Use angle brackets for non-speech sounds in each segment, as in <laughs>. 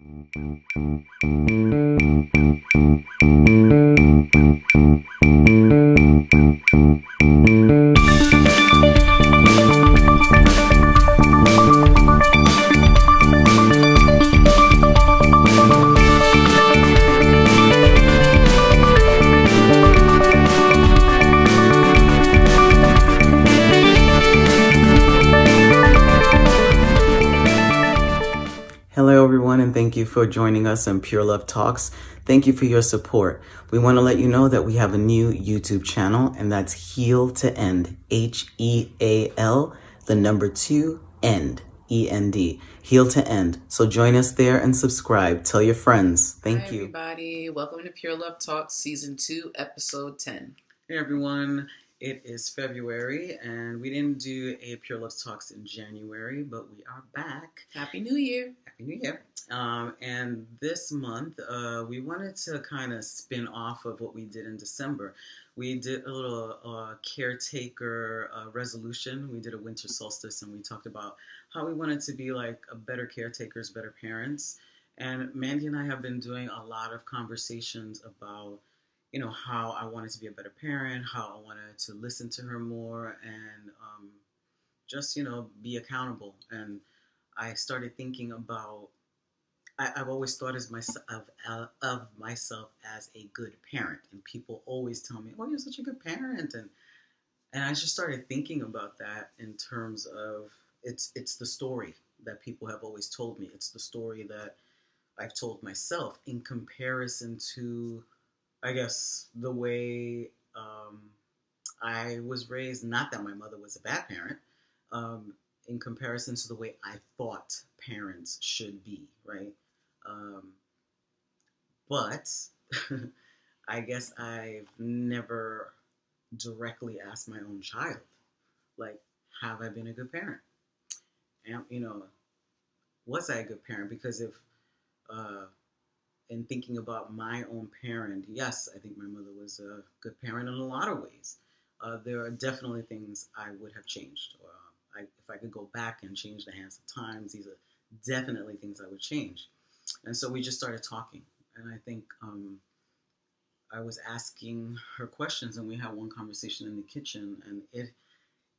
Thank you. Everyone, and thank you for joining us on Pure Love Talks. Thank you for your support. We want to let you know that we have a new YouTube channel, and that's Heal to End. H E A L, the number two, end. E N D. Heal to End. So join us there and subscribe. Tell your friends. Thank Hi, you. everybody. Welcome to Pure Love Talks, Season 2, Episode 10. Hey, everyone. It is February, and we didn't do a Pure Love Talks in January, but we are back. Happy New Year. Happy New Year. Um, and this month, uh, we wanted to kind of spin off of what we did in December. We did a little uh, caretaker uh, resolution. We did a winter solstice, and we talked about how we wanted to be like a better caretakers, better parents. And Mandy and I have been doing a lot of conversations about, you know, how I wanted to be a better parent, how I wanted to listen to her more, and um, just, you know, be accountable. And I started thinking about I, I've always thought as myself of, of myself as a good parent, and people always tell me, "Oh, you're such a good parent," and and I just started thinking about that in terms of it's it's the story that people have always told me. It's the story that I've told myself in comparison to, I guess, the way um, I was raised. Not that my mother was a bad parent. Um, in comparison to the way I thought parents should be, right? Um, but <laughs> I guess I've never directly asked my own child, like, have I been a good parent? And, you know, was I a good parent? Because if, uh, in thinking about my own parent, yes, I think my mother was a good parent in a lot of ways. Uh, there are definitely things I would have changed. Uh, I, if I could go back and change the hands of times, these are definitely things I would change. And so we just started talking. And I think um, I was asking her questions, and we had one conversation in the kitchen, and it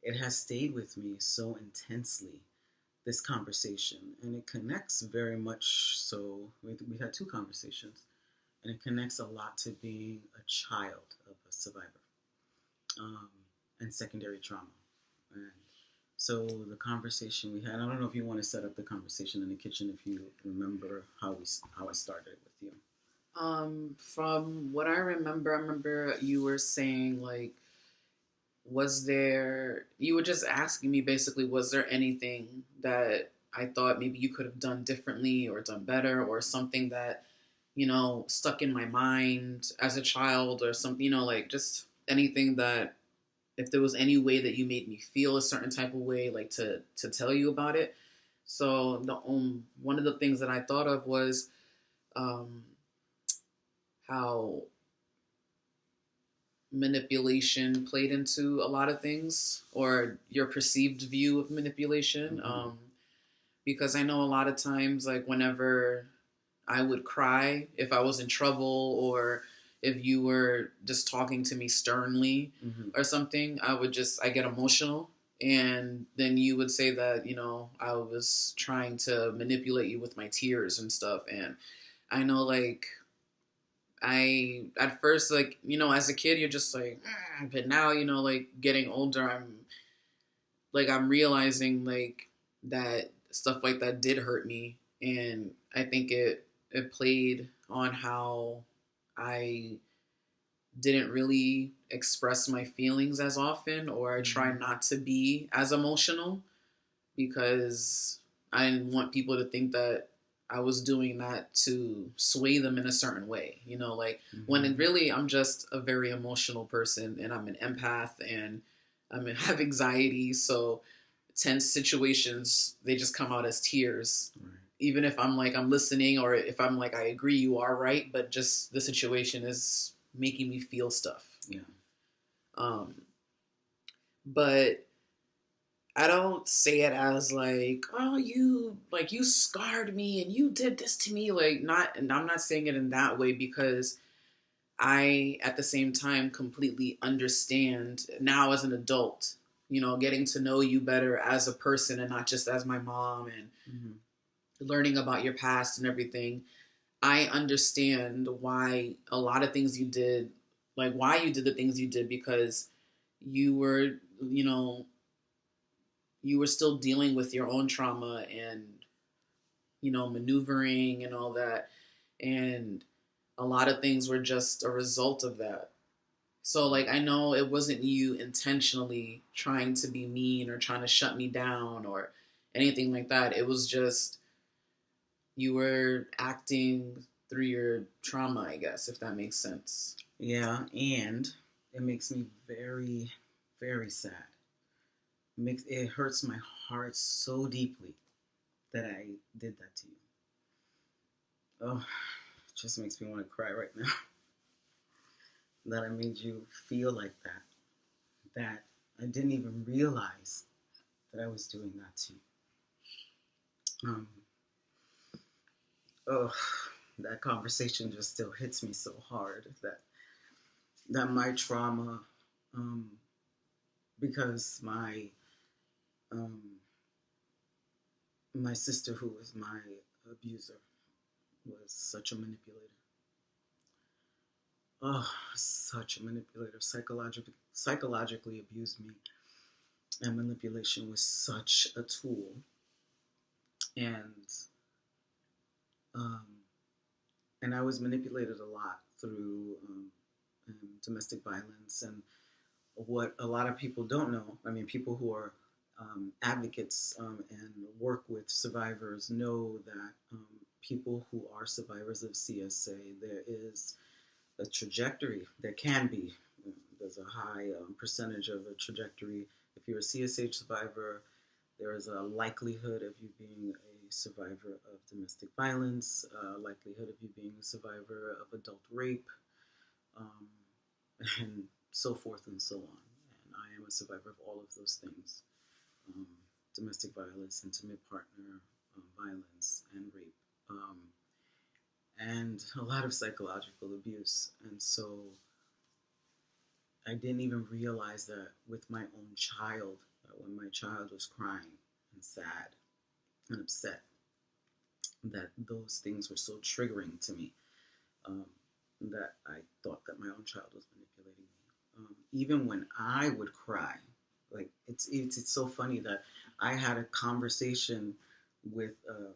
it has stayed with me so intensely. This conversation, and it connects very much. So we, we had two conversations, and it connects a lot to being a child of a survivor um, and secondary trauma. And so the conversation we had, I don't know if you want to set up the conversation in the kitchen if you remember how we how I started with you. Um, from what I remember, I remember you were saying, like, was there, you were just asking me basically, was there anything that I thought maybe you could have done differently or done better or something that, you know, stuck in my mind as a child or something, you know, like just anything that if there was any way that you made me feel a certain type of way, like to to tell you about it. So the um one of the things that I thought of was um how manipulation played into a lot of things or your perceived view of manipulation Mhm. um because I know a lot of times like whenever I would cry if I was in trouble or if you were just talking to me sternly Mm-hmm. or something, I would just I get emotional and then you would say that, you know, I was trying to manipulate you with my tears and stuff and I know like I at first like, you know, as a kid you're just like, "Mm," but now, you know, like getting older I'm like I'm realizing like that stuff like that did hurt me. And I think it it played on how I didn't really express my feelings as often or I try not to be as emotional because I didn't want people to think that I was doing that to sway them in a certain way. You know, like when Mm-hmm. it really I'm just a very emotional person and I'm an empath and I mean, <laughs> have anxiety, so tense situations they just come out as tears Right. even if I'm like I'm listening or if I'm like I agree you are right, but just the situation is making me feel stuff. Yeah. Um, but I don't say it as like, oh, you like you scarred me and you did this to me. Like not, and I'm not saying it in that way because I, at the same time, completely understand now as an adult. You know, getting to know you better as a person and not just as my mom and Mm-hmm. learning about your past and everything. I understand why a lot of things you did, like why you did the things you did, because you were, you know, you were still dealing with your own trauma and you know maneuvering and all that. And a lot of things were just a result of that. So like i know it wasn't you intentionally trying to be mean or trying to shut me down or anything like that. It was just you were acting through your trauma i guess if that makes sense. Yeah, and it makes me very, very sad. It makes it hurts my heart so deeply that I did that to you. Oh, it just makes me want to cry right now. <laughs> that I made you feel like that. That I didn't even realize that I was doing that to you. Um. Oh, that conversation just still hits me so hard that that my trauma, um, because my um, my sister, who was my abuser, was such a manipulator. Oh, such a manipulator. Psychologically, psychologically abused me, and manipulation was such a tool. And um, and I was manipulated a lot through um, um, domestic violence and what a lot of people don't know. I mean, people who are um, advocates um, and work with survivors know that um, people who are survivors of CSA, there is a trajectory. There can be. There's a high um, percentage of a trajectory. If you're a CSA survivor, there is a likelihood of you being a survivor of domestic violence, a likelihood of you being a survivor of adult rape, um, <laughs> and so forth and so on. And I am a survivor of all of those things um, domestic violence, intimate partner um, violence, and rape, um, and a lot of psychological abuse. And so I didn't even realize that with my own child, that when my child was crying and sad and upset, that those things were so triggering to me um, that I thought that my own child was manipulating me. Um, even when I would cry, like it's it's it's so funny that I had a conversation with um,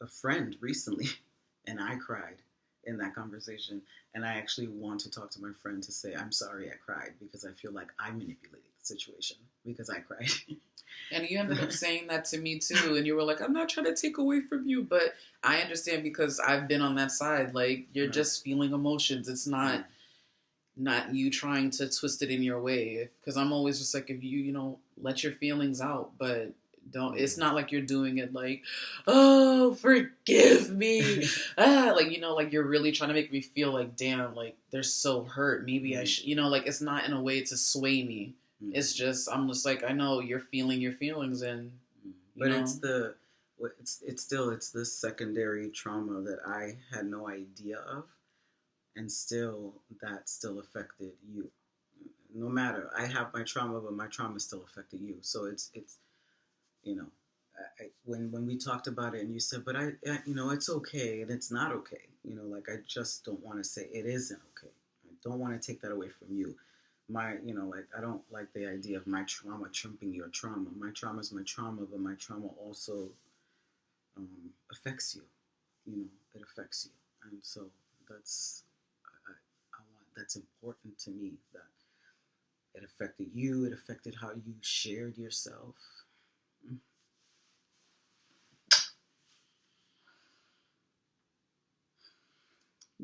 a friend recently, <laughs> and I cried in that conversation, and I actually want to talk to my friend to say I'm sorry I cried because I feel like I manipulated the situation because I cried. And you ended up <laughs> saying that to me too. And you were like, I'm not trying to take away from you. But I understand because I've been on that side. Like, you're Right. just feeling emotions. It's not not you trying to twist it in your way. Because I'm always just like, if you, you know, let your feelings out. But don't, it's not like you're doing it like, oh, forgive me. <laughs> ah, like, you know, like you're really trying to make me feel like, damn, like they're so hurt. Maybe I Mhm. should, you know, like it's not in a way to sway me. It's just I'm just like I know you're feeling your feelings and you but know? it's the it's it's still it's this secondary trauma that I had no idea of, and still that still affected you. No matter I have my trauma, but my trauma still affected you. So it's it's you know I, when when we talked about it and you said, but I, I you know it's okay and it's not okay. You know like I just don't want to say it isn't okay. I don't want to take that away from you. My you know like I don't like the idea of my trauma trumping your trauma. My trauma is my trauma, but my trauma also um, affects you. You know, it affects you, and so that's that's important to me that it affected you. It affected how you shared yourself.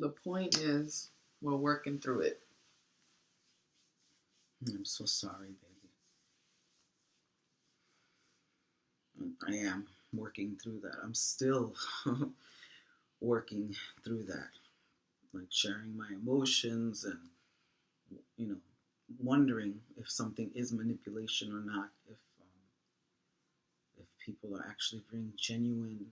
the point is we're working through it. I'm so sorry, baby. I am working through that. I'm still <laughs> working through that. Like sharing my emotions and, you know, wondering if something is manipulation or not. If, um, people are actually being genuine.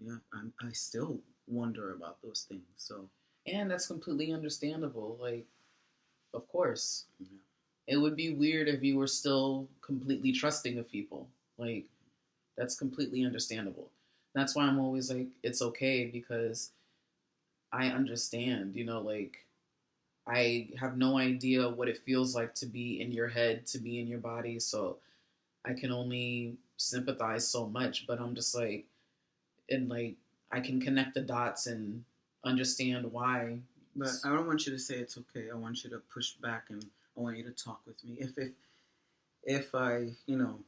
Yeah, I'm, I still wonder about those things. So And that's completely understandable. Like, of course. yeah. It would be weird if you were still completely trusting of people. Like, that's completely understandable. That's why I'm always like, it's okay because I understand, you know, like, I have no idea what it feels like to be in your head, to be in your body. So I can only sympathize so much, but I'm just like, and like, I can connect the dots and understand why. But I don't want you to say it's okay. I want you to push back and I want you to talk with me. If if if I you know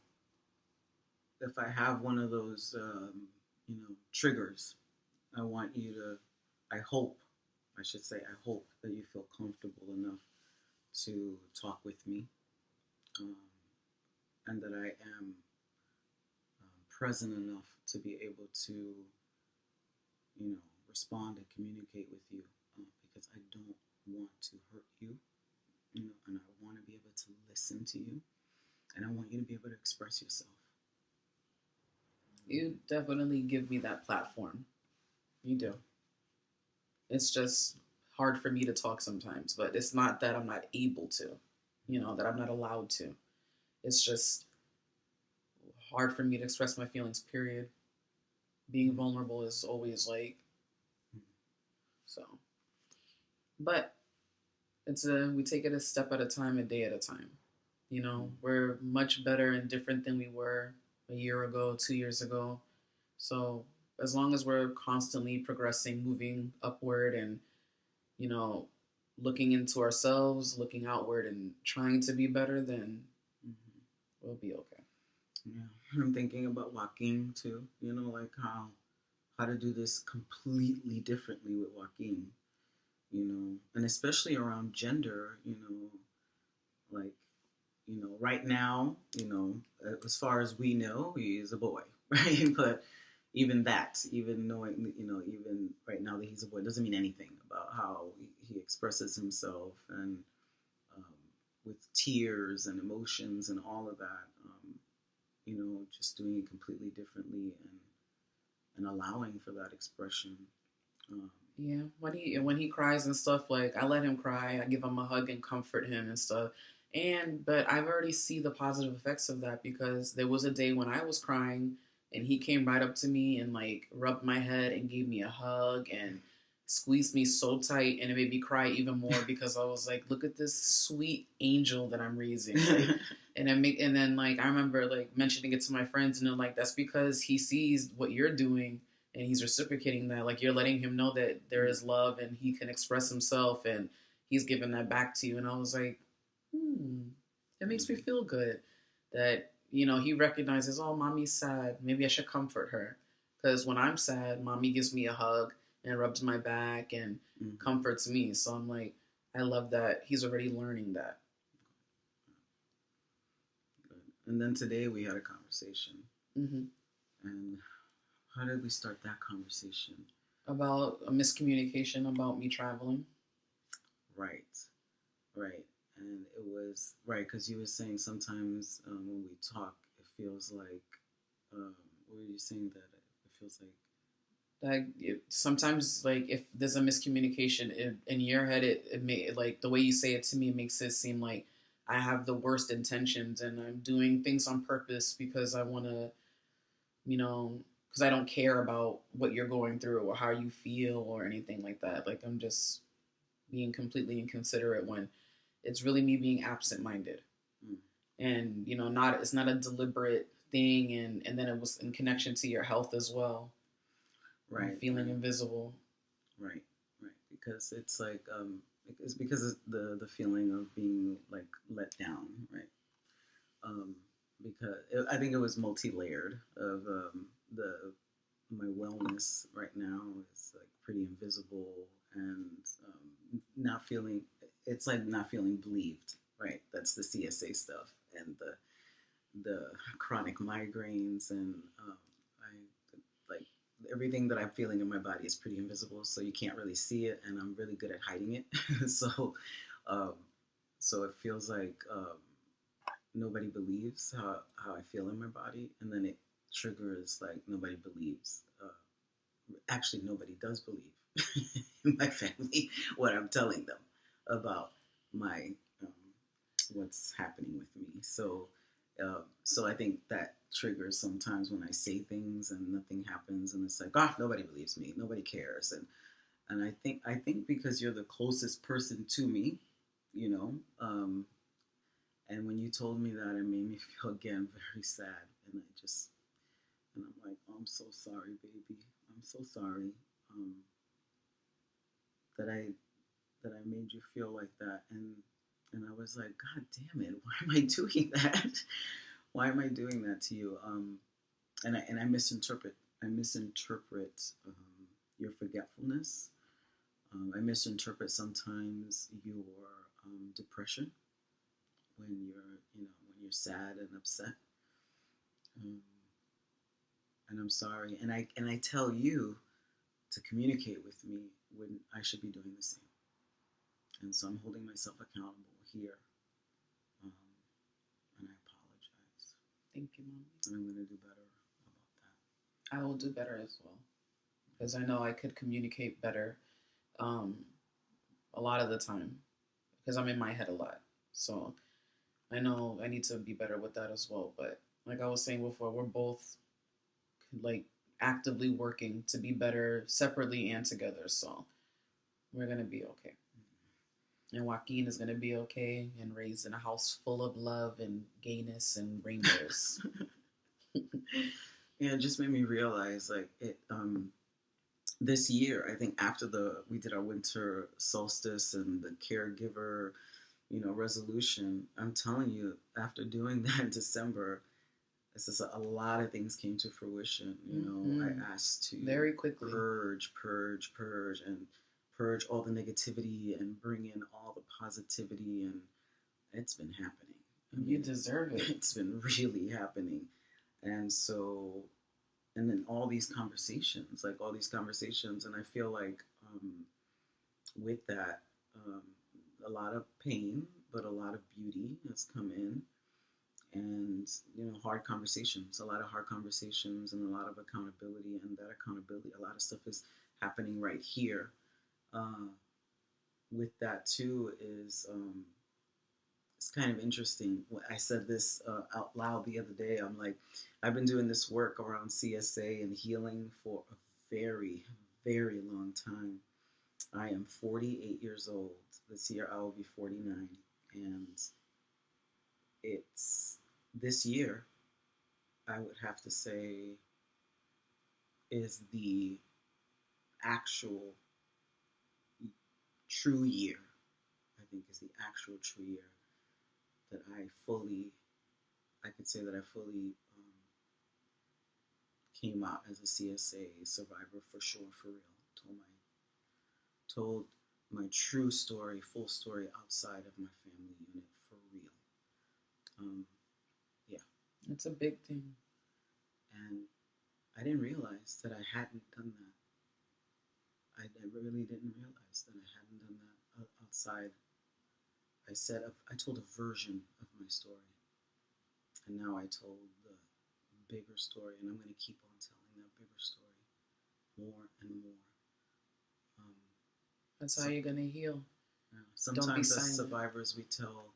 if I have one of those um, you know triggers, I want you to. I hope I should say I hope that you feel comfortable enough to talk with me, um, and that I am um, present enough to be able to you know respond and communicate with you uh, because I don't want to hurt you, you know, and I want to be able to listen to you, and I want you to be able to express yourself. You definitely give me that platform. You do. It's just hard for me to talk sometimes, but it's not that I'm not able to, you know, that I'm not allowed to. It's just hard for me to express my feelings, period. Being mm-hmm. vulnerable is always like, mm-hmm. so. But it's a, we take it a step at a time, a day at a time. You know, mm-hmm. we're much better and different than we were a year ago, two years ago. So as long as we're constantly progressing, moving upward, and you know, looking into ourselves, looking outward, and trying to be better, then Mhm. we'll be okay. Yeah, I'm thinking about Joaquin too. You know, like how how to do this completely differently with Joaquin. You know, and especially around gender. You know, like you know, right now, you know, as far as we know, he is a boy, <laughs> right? But even that, even knowing, you know, even right now that he's a boy, doesn't mean anything about how he, expresses himself and um, with tears and emotions and all of that. Um, you know, just doing it completely differently and and allowing for that expression. Um, Yeah, when he when he cries and stuff, like I let him cry, I give him a hug and comfort him and stuff. And but I've already see the positive effects of that because there was a day when I was crying and he came right up to me and like rubbed my head and gave me a hug and squeezed me so tight and it made me cry even more <laughs> because I was like, look at this sweet angel that I'm raising. Like, <laughs> and then make and then like I remember like mentioning it to my friends and they're like that's because he sees what you're doing and he's reciprocating that like you're letting him know that there is love and he can express himself and he's giving that back to you and I was like hmm it makes me feel good that you know he recognizes oh mommy's sad maybe I should comfort her because when I'm sad mommy gives me a hug and rubs my back and Mhm. comforts me so I'm like I love that he's already learning that and then today we had a conversation. hmm And how did we start that conversation? about a miscommunication about me traveling. Right, right. And it was right because you were saying sometimes um, when we talk, it feels like. Um, what were you saying that it feels like? Like it, sometimes, like if there's a miscommunication in, in your head, it, it may like the way you say it to me makes it seem like I have the worst intentions and I'm doing things on purpose because I want to, you know, because I don't care about what you're going through or how you feel or anything like that. Like I'm just being completely inconsiderate when it's really me being absent-minded, Mm. and you know, not it's not a deliberate thing, and and then it was in connection to your health as well. Right. feeling right. invisible. Right, right. Because it's like um, it's because of the the feeling of being like let down, right? Um, because it, I think it was multi layered of um, the my wellness right now is like pretty invisible and um, not feeling. It's like not feeling believed, right? That's the CSA stuff and the the chronic migraines and um, I like everything that I'm feeling in my body is pretty invisible, so you can't really see it, and I'm really good at hiding it. <laughs> so, um, so it feels like um, nobody believes how how I feel in my body, and then it triggers like nobody believes. Uh, actually, nobody does believe <laughs> in my family <laughs> what I'm telling them about my um, what's happening with me. So, uh, so I think that triggers sometimes when I say things and nothing happens, and it's like, oh, nobody believes me, nobody cares, and and I think I think because you're the closest person to me, you know, um, and when you told me that, it made me <laughs> feel again very sad, and I just and I'm like, oh, I'm so sorry, baby, I'm so sorry um, that I that I made you feel like that, and and I was like, God damn it, <laughs> why am I doing that? <laughs> why am I doing that to you? Um, and I and I misinterpret I misinterpret um, your forgetfulness. Um, I misinterpret sometimes your um, depression when you're you know when you're sad and upset. Um, and I'm sorry, and I and I tell you to communicate with me when I should be doing the same. And so I'm holding myself accountable here. Um, and I apologize. Thank you, Mom. And I'm going to do better about that. I will do better as well. Because I know I could communicate better um, a lot of the time. Because I'm in my head a lot. So I know I need to be better with that as well. But like I was saying before, we're both like actively working to be better separately and together. So we're going to be okay. And Joaquin is going to be okay and raised in a house full of love and gayness and rainbows. <laughs> yeah, it just made me realize like it, um, this year, I think after the, we did our winter solstice and the caregiver, you know, resolution, I'm telling you, after doing <laughs> that in December, this is a, a lot of things came to fruition. You know, mm-hmm. I asked to very quickly purge, purge, purge, and purge all the negativity and bring in all the positivity, and it's been happening. I mean, you deserve it. It's been really happening, and so, and then all these conversations, like all these conversations, and I feel like um, with that, um, a lot of pain, but a lot of beauty has come in and you know hard conversations a lot of hard conversations and a lot of accountability and that accountability a lot of stuff is happening right here uh, with that too is um, it's kind of interesting. I said this uh, out loud the other day. I'm like i've been doing this work around csa and healing for a very very long time. I am 48 years old. This year i will be 49 and it's this year, I would have to say, is the actual true year. I think is the actual true year that I fully, I could say that I fully um, came out as a CSA survivor for sure, for real. Told my, told my true story, full story outside of my family unit for real. Um, yeah. it's a big thing. And I didn't realize that I hadn't done that. I, I really didn't realize that I hadn't done that outside. I said I told a version of my story, and now I told the bigger story, and I'm going to keep on telling that bigger story more and more. Um, That's how you're going to heal. Yeah, sometimes as survivors, we tell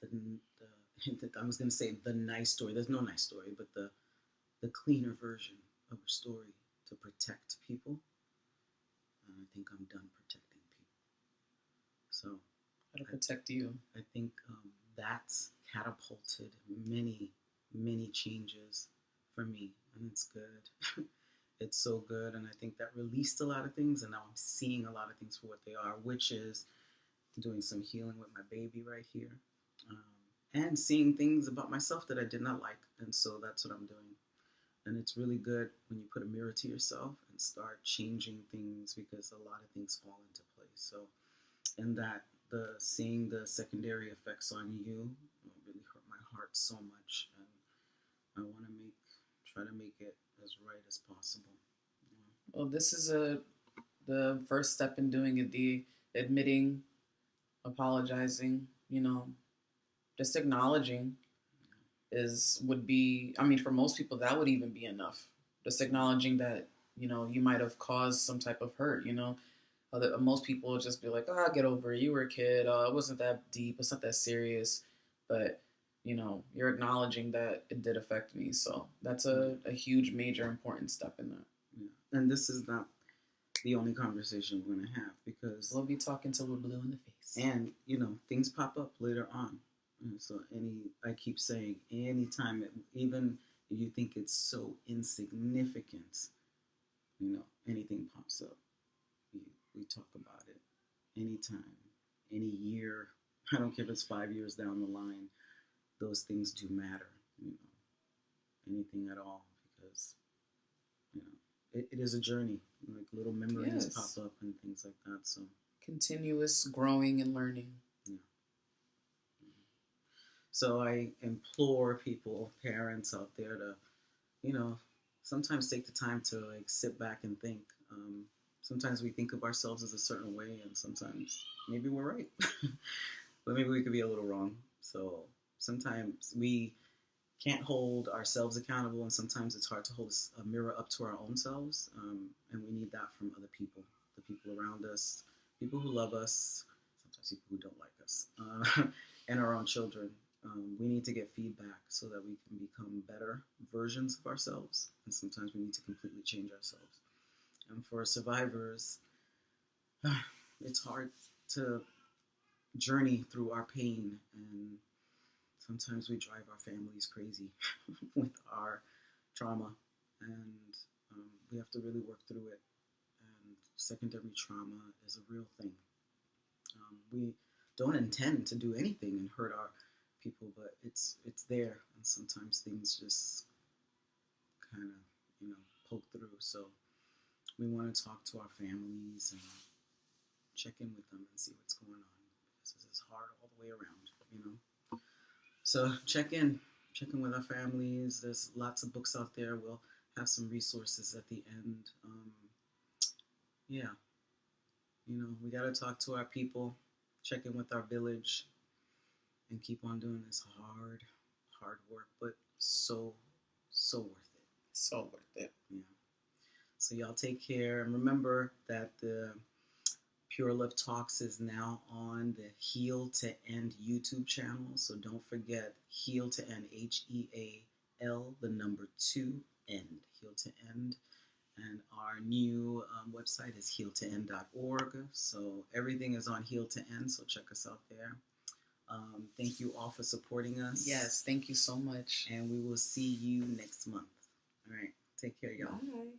the, <laughs> the I was going to say the nice story. There's no nice story, but the the cleaner version of a story to protect people. And I think I'm done protecting people. So how to protect you? I think um, that's catapulted many many changes for me, and it's good. <laughs> it's so good, and I think that released a lot of things, and now I'm seeing a lot of things for what they are, which is doing some healing with my baby right here. Um, and seeing things about myself that I did not like. And so that's what I'm doing. And it's really good when you put a mirror to yourself and start changing things because a lot of things fall into place. So, and that the seeing the secondary effects on you really hurt my heart so much. And I want to make, try to make it as right as possible. Yeah. Well, this is a the first step in doing it. The admitting, apologizing, you know, just acknowledging is would be I mean for most people that would even be enough. Just acknowledging that, you know, you might have caused some type of hurt, you know. Other, most people would just be like, "Oh, get over it. You were a kid. Uh, it wasn't that deep. It's not that serious." But you know, you're acknowledging that it did affect me. So that's a, a huge, major, important step in that. Yeah. And this is not the only conversation we're going to have because we'll be talking till we're blue in the face. And, you know, things pop up later on. And so any, I keep saying, anytime, it, even if you think it's so insignificant, you know, anything pops up, we, we talk about it anytime, any year. <laughs> I don't care if it's five years down the line those things do matter, you know, anything at all, because you know it, it is a journey. Like little memories yes. pop up and things like that. So continuous growing and learning. Yeah. So I implore people, parents out there, to you know sometimes take the time to like sit back and think. Um, sometimes we think of ourselves as a certain way, and sometimes maybe we're right, <laughs> but maybe we could be a little wrong. So sometimes we can't hold ourselves accountable, and sometimes it's hard to hold a mirror up to our own selves. Um, and we need that from other people, the people around us, people who love us, sometimes people who don't like us, uh, <laughs> and our own children. Um, we need to get feedback so that we can become better versions of ourselves. And sometimes we need to completely change ourselves. And for survivors, <sighs> it's hard to journey through our pain and sometimes we drive our families crazy <laughs> with our trauma, and um, we have to really work through it. And secondary trauma is a real thing. Um, we don't intend to do anything and hurt our people, but it's it's there, and sometimes things just kind of you know poke through. So we want to talk to our families and check in with them and see what's going on. This is hard all the way around, you know. So check in, check in with our families. There's lots of books out there. We'll have some resources at the end. Um, yeah, you know, we got to talk to our people, check in with our village, and keep on doing this hard, hard work, but so, so worth it. So worth it. Yeah. So y'all take care and remember that the Pure Love Talks is now on the Heal to End YouTube channel. So don't forget Heal to End, H E A L, the number two, end, Heal to End. And our new um, website is healtoend.org. So everything is on Heal to End. So check us out there. Um, thank you all for supporting us. Yes, thank you so much. And we will see you next month. All right. Take care, y'all. Bye.